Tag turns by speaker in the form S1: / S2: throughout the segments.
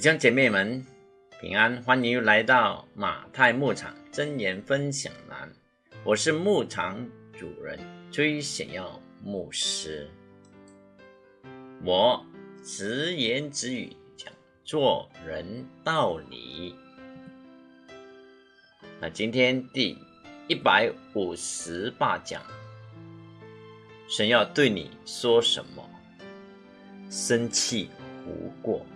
S1: 弟兄姐妹们平安，欢迎来到马太牧场真言分享栏。我是牧场主人崔显耀牧师。我直言直语讲做人道理。那今天第一百五十八讲，神要对你说什么？生气无过。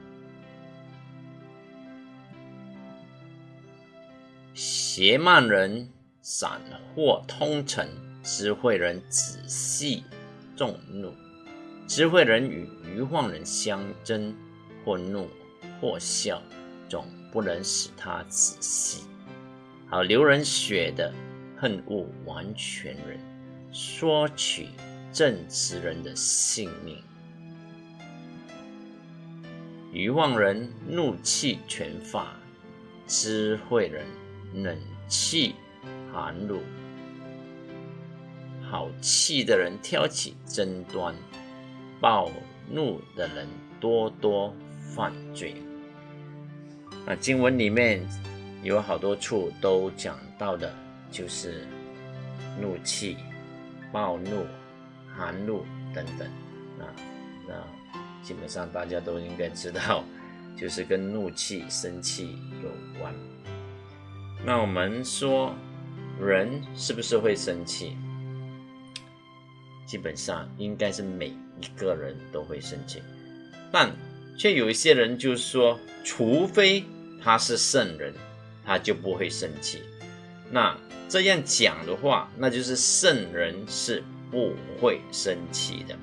S1: 邪慢人散惑通陈，智慧人仔细众怒。智慧人与愚妄人相争，或怒或笑，总不能使他仔细。好流人血的恨恶完全人，索取正直人的性命。愚妄人怒气全发，智慧人。冷气寒露，好气的人挑起争端，暴怒的人多多犯罪。那经文里面有好多处都讲到的，就是怒气、暴怒、寒露等等。那那基本上大家都应该知道，就是跟怒气、生气有关。那我们说，人是不是会生气？基本上应该是每一个人都会生气，但却有一些人就是说，除非他是圣人，他就不会生气。那这样讲的话，那就是圣人是不会生气的。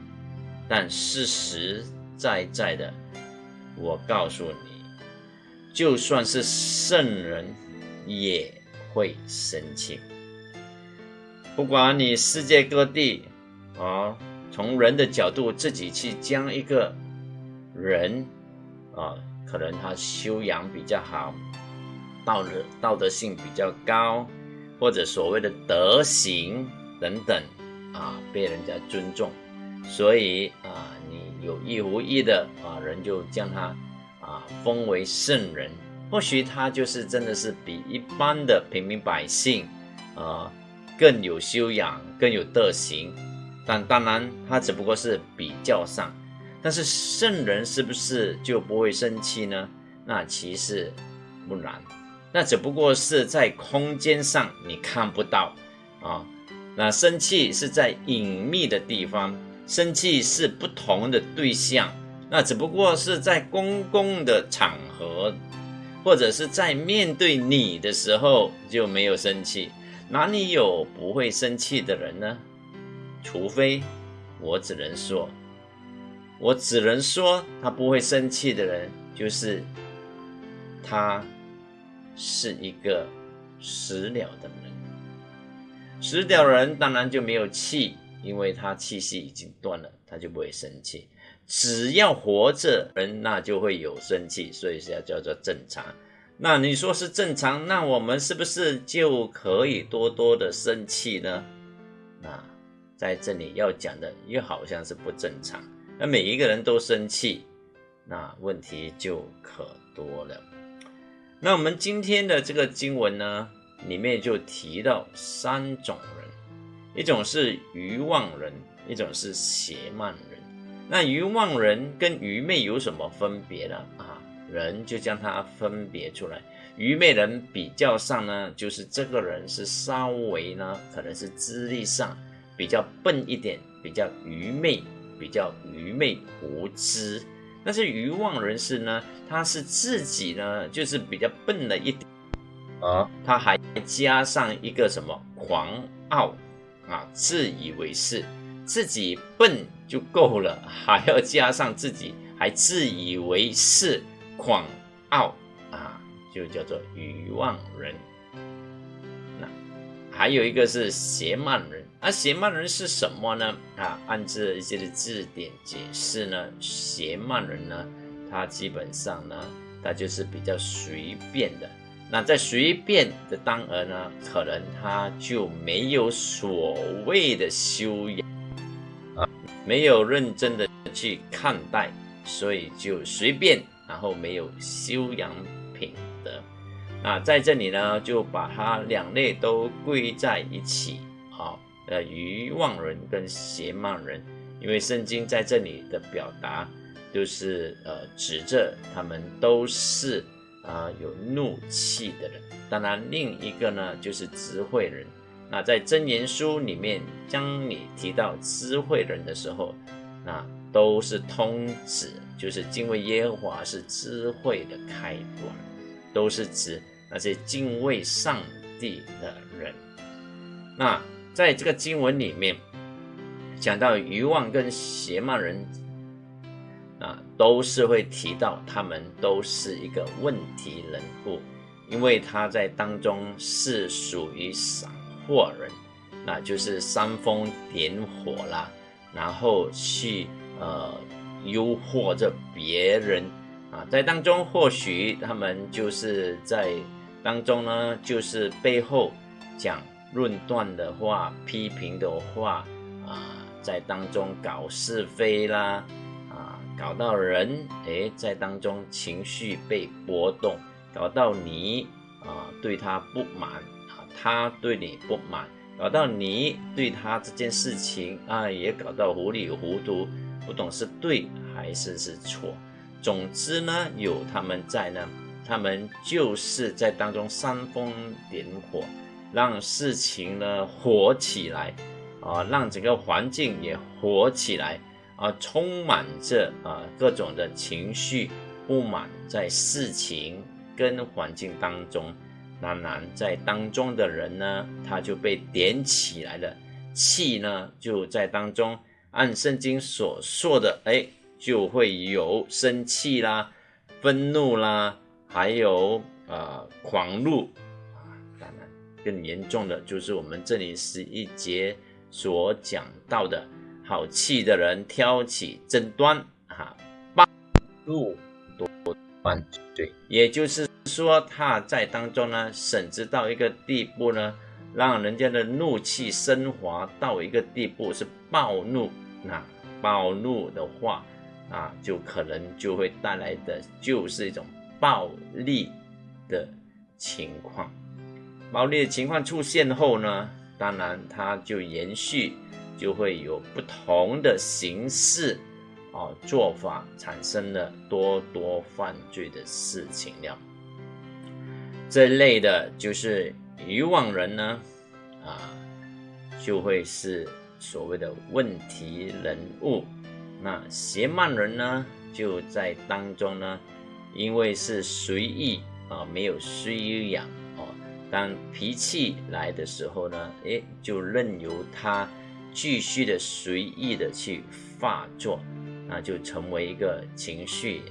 S1: 但事实在在的，我告诉你，就算是圣人。也会生气。不管你世界各地啊，从人的角度自己去将一个人啊，可能他修养比较好，道德道德性比较高，或者所谓的德行等等啊，被人家尊重，所以啊，你有意无意的啊，人就将他啊封为圣人。或许他就是真的是比一般的平民百姓，呃，更有修养、更有德行，但当然他只不过是比较上。但是圣人是不是就不会生气呢？那其实不然，那只不过是在空间上你看不到啊。那生气是在隐秘的地方，生气是不同的对象，那只不过是在公共的场合。或者是在面对你的时候就没有生气，哪里有不会生气的人呢？除非我只能说，我只能说他不会生气的人，就是他是一个死了的人。死掉人当然就没有气，因为他气息已经断了，他就不会生气。只要活着人，那就会有生气，所以是要叫做正常。那你说是正常，那我们是不是就可以多多的生气呢？那在这里要讲的又好像是不正常。那每一个人都生气，那问题就可多了。那我们今天的这个经文呢，里面就提到三种人，一种是愚妄人，一种是邪慢人。那愚妄人跟愚昧有什么分别呢？啊，人就将它分别出来。愚昧人比较上呢，就是这个人是稍微呢，可能是资历上比较笨一点，比较愚昧，比较愚昧无知。但是愚妄人士呢，他是自己呢，就是比较笨了一点，啊，他还加上一个什么狂傲啊，自以为是。自己笨就够了，还要加上自己还自以为是、狂傲啊，就叫做愚妄人。那还有一个是邪慢人，而邪慢人是什么呢？啊，按这一些的字典解释呢，邪慢人呢，他基本上呢，他就是比较随便的。那在随便的当儿呢，可能他就没有所谓的修养。没有认真的去看待，所以就随便然后没有修养品德。那在这里呢，就把它两类都归在一起啊，呃，愚妄人跟邪慢人，因为圣经在这里的表达，就是呃，指着他们都是啊有怒气的人。当然，另一个呢，就是智慧人。那在真言书里面，当你提到智慧人的时候，那都是通指，就是敬畏耶和华是智慧的开端，都是指。那些敬畏上帝的人，那在这个经文里面讲到愚妄跟邪慢人，啊，都是会提到他们都是一个问题人物，因为他在当中是属于散货人，那就是煽风点火啦，然后去呃诱惑着别人啊，在当中或许他们就是在。当中呢，就是背后讲论断的话、批评的话啊，在当中搞是非啦啊，搞到人诶，在当中情绪被波动，搞到你啊对他不满，他对你不满，搞到你对他这件事情啊也搞到糊里糊涂，不懂是对还是是错。总之呢，有他们在呢。他们就是在当中煽风点火，让事情呢火起来，啊，让整个环境也火起来，啊，充满着啊各种的情绪不满，在事情跟环境当中，当然在当中的人呢，他就被点起来了，气呢就在当中，按圣经所说的，哎，就会有生气啦，愤怒啦。还有呃狂怒啊，当然更严重的就是我们这里十一节所讲到的，好气的人挑起争端哈，暴怒多犯罪，也就是说他在当中呢，甚至到一个地步呢，让人家的怒气升华到一个地步是暴怒，那暴怒的话啊，就可能就会带来的就是一种。暴力的情况，暴力的情况出现后呢，当然它就延续，就会有不同的形式啊做法，产生了多多犯罪的事情了。这类的就是渔网人呢，啊，就会是所谓的问题人物。那邪慢人呢，就在当中呢。因为是随意啊，没有修养哦。当脾气来的时候呢，诶，就任由他继续的随意的去发作，那就成为一个情绪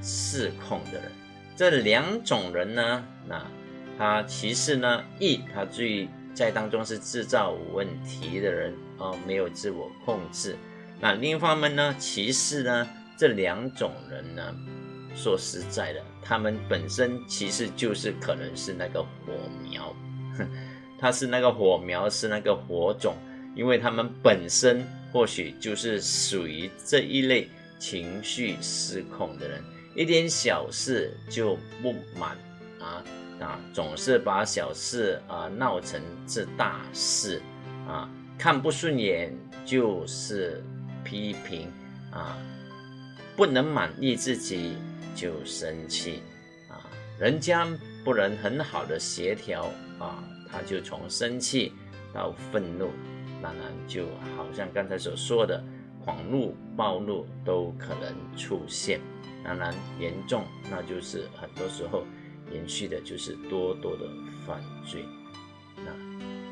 S1: 失控的人。这两种人呢，那他其实呢，一他最在当中是制造问题的人哦，没有自我控制。那另一方面呢，其实呢，这两种人呢。说实在的，他们本身其实就是可能是那个火苗，他是那个火苗，是那个火种，因为他们本身或许就是属于这一类情绪失控的人，一点小事就不满啊啊，总是把小事啊闹成是大事啊，看不顺眼就是批评啊，不能满意自己。就生气啊，人家不能很好的协调啊，他就从生气到愤怒，当然就好像刚才所说的狂怒、暴怒都可能出现。当然严重，那就是很多时候延续的就是多多的犯罪。那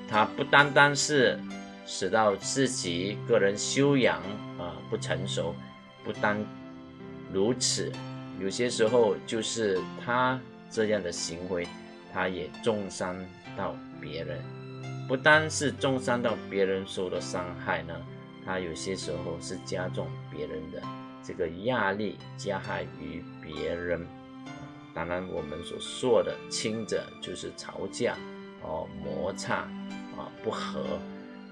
S1: 他不单单是使到自己个人修养啊不成熟，不单如此。有些时候，就是他这样的行为，他也重伤到别人。不单是重伤到别人受的伤害呢，他有些时候是加重别人的这个压力，加害于别人。当然，我们所说的轻者就是吵架哦、摩擦啊、不和；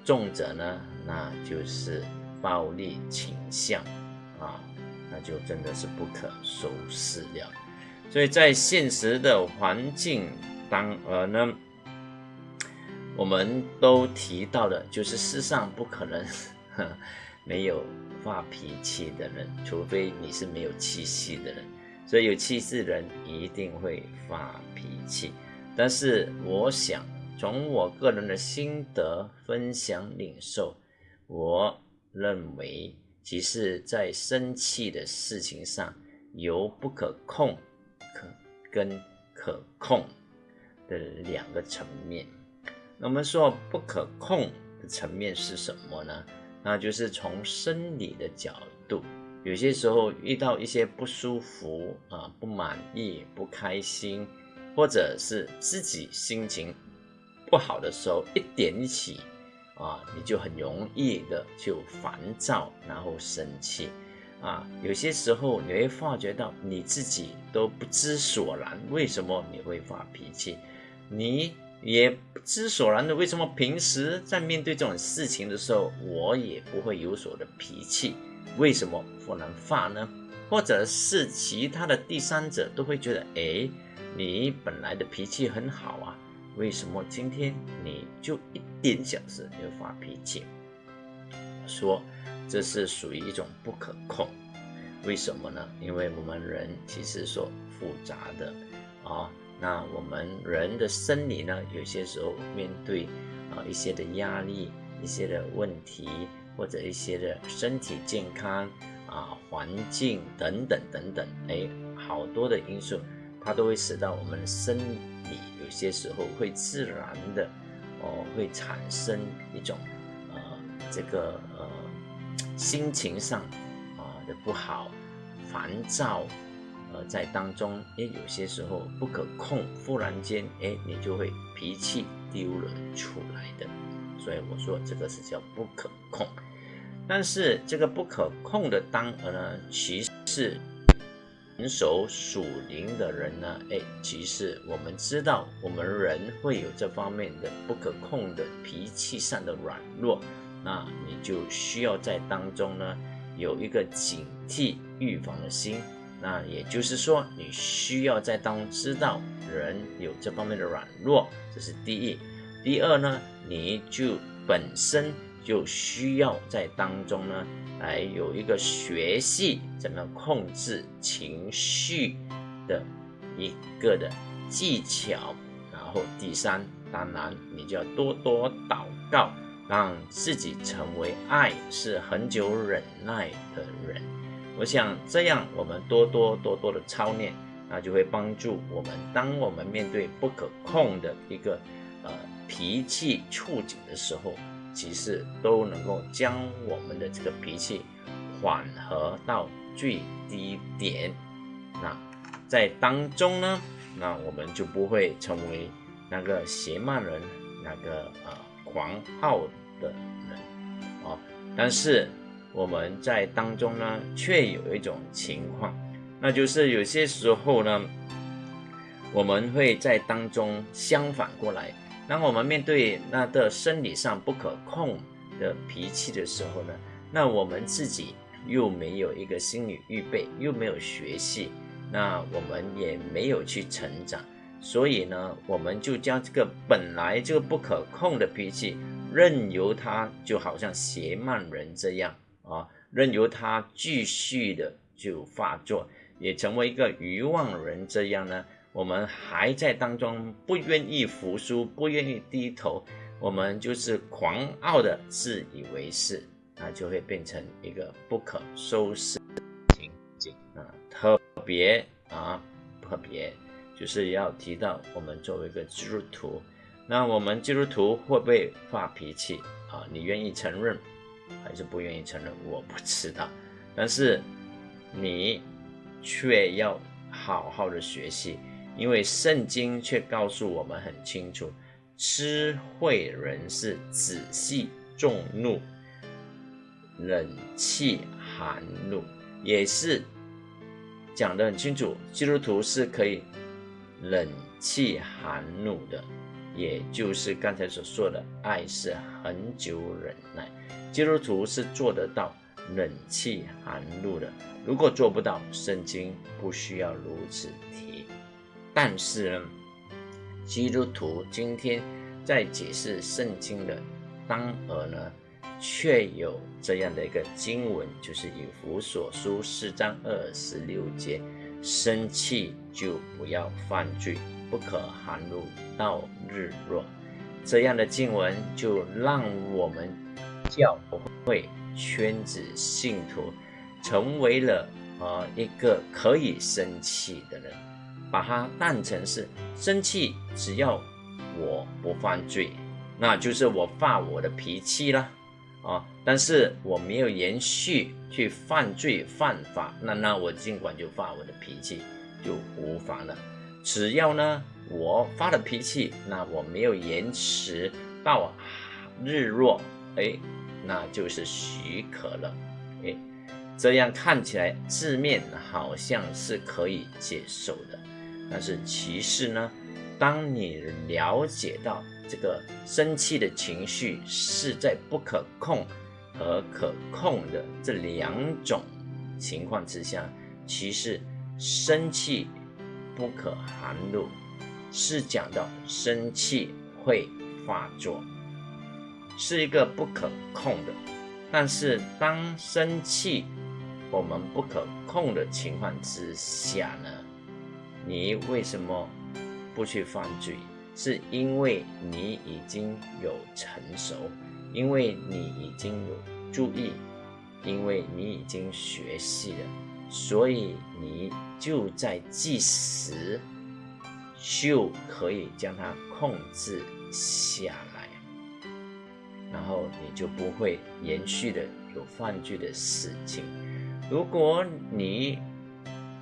S1: 重者呢，那就是暴力倾向啊。那就真的是不可收拾了。所以在现实的环境当呃呢，我们都提到的，就是世上不可能 没有发脾气的人，除非你是没有气息的人。所以有气势的人一定会发脾气。但是我想，从我个人的心得分享领受，我认为，其实在生气的事情上，有不可控可跟可控的两个层面。那我们说不可控的层面是什么呢？那就是从生理的角度，有些时候遇到一些不舒服啊、不满意、不开心。或者是自己心情不好的时候，一点起啊，你就很容易的就烦躁，然后生气啊。有些时候你会发觉到你自己都不知所然，为什么你会发脾气？你也不知所然的，为什么平时在面对这种事情的时候，我也不会有所的脾气？为什么不能发呢？或者是其他的第三者都会觉得，哎。你本来的脾气很好啊，为什么今天你就一点小事就发脾气？说这是属于一种不可控，为什么呢？因为我们人其实说复杂的啊，那我们人的生理呢，有些时候面对啊一些的压力、一些的问题，或者一些的身体健康啊、环境等等等等，哎，好多的因素。它都会使到我们生理有些时候会自然的哦，会产生一种呃这个呃心情上啊的不好、烦躁，呃在当中，哎有些时候不可控，忽然间哎你就会脾气丢了出来的，所以我说这个是叫不可控。但是这个不可控的当儿呢，其实。成熟属灵的人呢？哎，其实我们知道，我们人会有这方面的不可控的脾气上的软弱，那你就需要在当中呢有一个警惕预防的心。那也就是说，你需要在当中知道人有这方面的软弱，这是第一。第二呢，你就本身就需要在当中呢。来有一个学习怎么控制情绪的一个的技巧，然后第三，当然你就要多多祷告，让自己成为爱是很久忍耐的人。我想这样，我们多多多多的操练，那就会帮助我们，当我们面对不可控的一个呃脾气触景的时候。其实都能够将我们的这个脾气缓和到最低点。那在当中呢，那我们就不会成为那个邪慢人，那个呃狂傲的人啊。但是我们在当中呢，却有一种情况，那就是有些时候呢，我们会在当中相反过来。当我们面对那个生理上不可控的脾气的时候呢，那我们自己又没有一个心理预备，又没有学习，那我们也没有去成长，所以呢，我们就将这个本来就不可控的脾气，任由它就好像邪慢人这样啊，任由它继续的就发作，也成为一个愚妄人这样呢。我们还在当中不愿意服输，不愿意低头，我们就是狂傲的自以为是，那就会变成一个不可收拾的情景啊！特别啊，特别就是要提到我们作为一个基督徒，那我们基督徒会不会发脾气啊？你愿意承认还是不愿意承认？我不知道，但是你却要好好的学习。因为圣经却告诉我们很清楚，智慧人是仔细重怒，忍气含怒，也是讲得很清楚。基督徒是可以忍气含怒的，也就是刚才所说的，爱是恒久忍耐。基督徒是做得到忍气含怒的。如果做不到，圣经不需要如此提。但是呢，基督徒今天在解释圣经的当儿呢，却有这样的一个经文，就是以弗所书四章二十六节：生气就不要犯罪，不可含怒到日落。这样的经文就让我们教会圈子信徒。成为了呃一个可以生气的人，把它当成是生气，只要我不犯罪，那就是我发我的脾气了啊。但是我没有延续去犯罪犯法，那那我尽管就发我的脾气就无妨了。只要呢我发了脾气，那我没有延迟到日落，哎，那就是许可了，哎。这样看起来字面好像是可以接受的，但是其实呢，当你了解到这个生气的情绪是在不可控和可控的这两种情况之下，其实生气不可含怒，是讲到生气会发作，是一个不可控的。但是当生气，我们不可控的情况之下呢，你为什么不去犯罪？是因为你已经有成熟，因为你已经有注意，因为你已经学习了，所以你就在即时就可以将它控制下来，然后你就不会延续的有犯罪的事情。如果你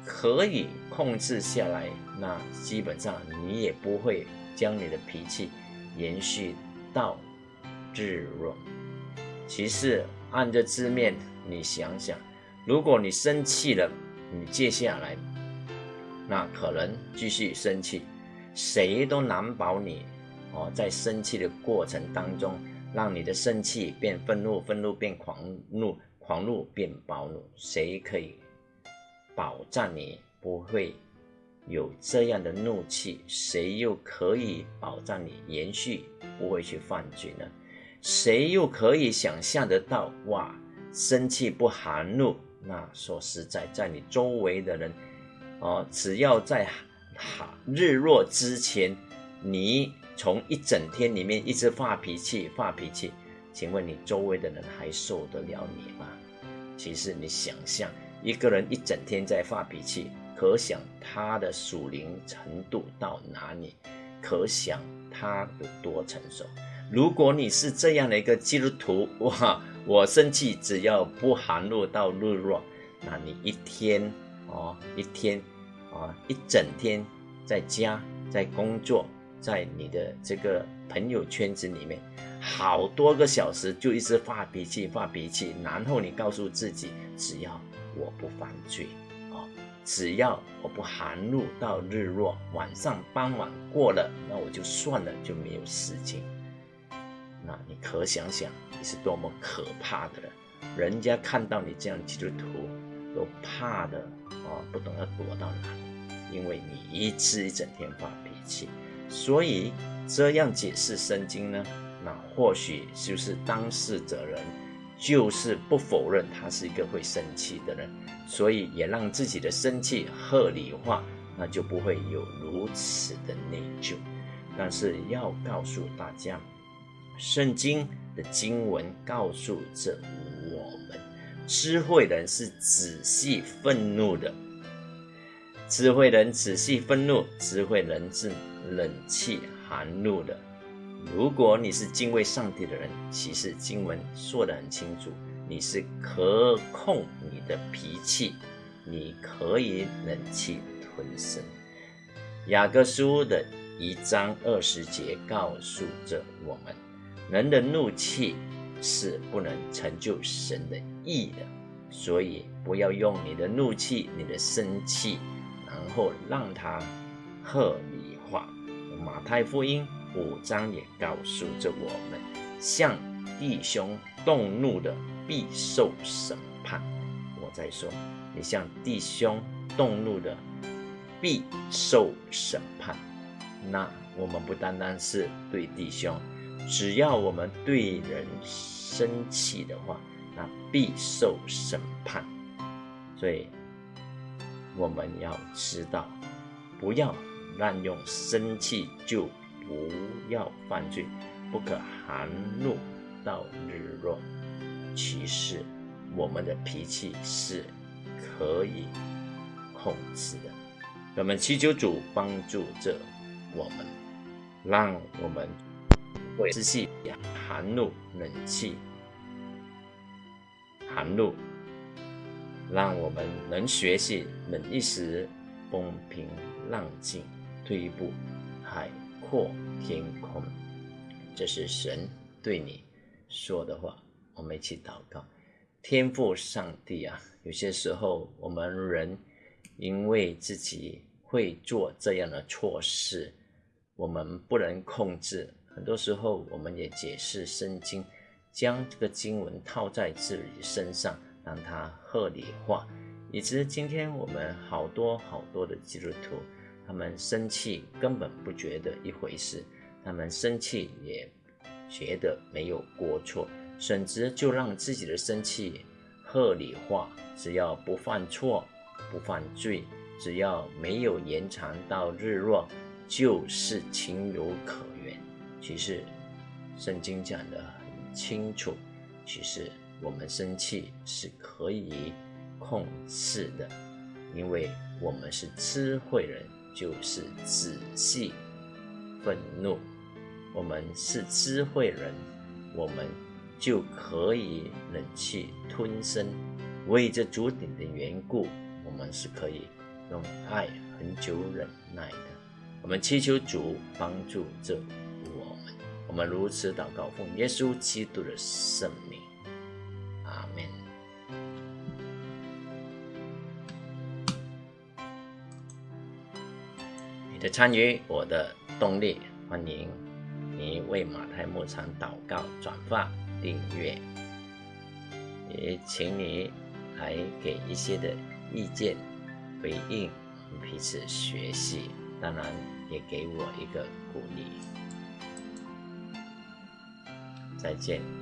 S1: 可以控制下来，那基本上你也不会将你的脾气延续到日落。其实按着字面，你想想，如果你生气了，你接下来那可能继续生气，谁都难保你哦，在生气的过程当中，让你的生气变愤怒，愤怒变狂怒。狂怒变暴怒，谁可以保障你不会有这样的怒气？谁又可以保障你延续不会去犯罪呢？谁又可以想象得到？哇，生气不含怒，那说实在，在你周围的人，哦，只要在日落之前，你从一整天里面一直发脾气发脾气，请问你周围的人还受得了你吗？其实你想象一个人一整天在发脾气，可想他的属灵程度到哪里，可想他有多成熟。如果你是这样的一个基督徒，哇，我生气只要不含怒到日落，那你一天哦，一天啊，一整天在家在工作，在你的这个朋友圈子里面。好多个小时就一直发脾气，发脾气，然后你告诉自己，只要我不犯罪，哦，只要我不含怒到日落，晚上傍晚过了，那我就算了，就没有事情。那你可想想，你是多么可怕的人，人家看到你这样基督徒，都怕的，哦，不懂要躲到哪里，因为你一次一整天发脾气，所以这样解释圣经呢？那或许就是当事者人，就是不否认他是一个会生气的人，所以也让自己的生气合理化，那就不会有如此的内疚。但是要告诉大家，圣经的经文告诉着我们，智慧人是仔细愤怒的，智慧人仔细愤怒，智慧人是冷气寒怒的。如果你是敬畏上帝的人，其实经文说得很清楚，你是可控你的脾气，你可以忍气吞声。雅各书的一章二十节告诉着我们，人的怒气是不能成就神的意的，所以不要用你的怒气、你的生气，然后让它合理化。马太福音。五章也告诉着我们，向弟兄动怒的必受审判。我在说，你向弟兄动怒的，必受审判。那我们不单单是对弟兄，只要我们对人生气的话，那必受审判。所以我们要知道，不要滥用生气，就不要犯罪，不可含怒到日落。其实我们的脾气是可以控制的。我们祈求主帮助着我们，让我们会仔细含怒、冷气、寒露，让我们能学习忍一时，风平浪静，退一步，海阔天空。这是神对你说的话。我们一起祷告，天父上帝啊，有些时候我们人因为自己会做这样的错事，我们不能控制。很多时候，我们也解释圣经，将这个经文套在自己身上，让它合理化，以致今天我们好多好多的基督徒，他们生气根本不觉得一回事，他们生气也觉得没有过错。甚至就让自己的生气合理化，只要不犯错、不犯罪，只要没有延长到日落，就是情有可原。其实圣经讲得很清楚，其实我们生气是可以控制的，因为我们是智慧人，就是仔细愤怒。我们是智慧人，我们。就可以忍气吞声，为这主顶的缘故，我们是可以用爱很久忍耐的。我们祈求主帮助这我们，如此祷告，奉耶稣基督的圣名，阿门。你的参与，我的动力，欢迎你为马太牧场祷告转发。订阅，也请你来给一些的意见回应，彼此学习，当然也给我一个鼓励。再见。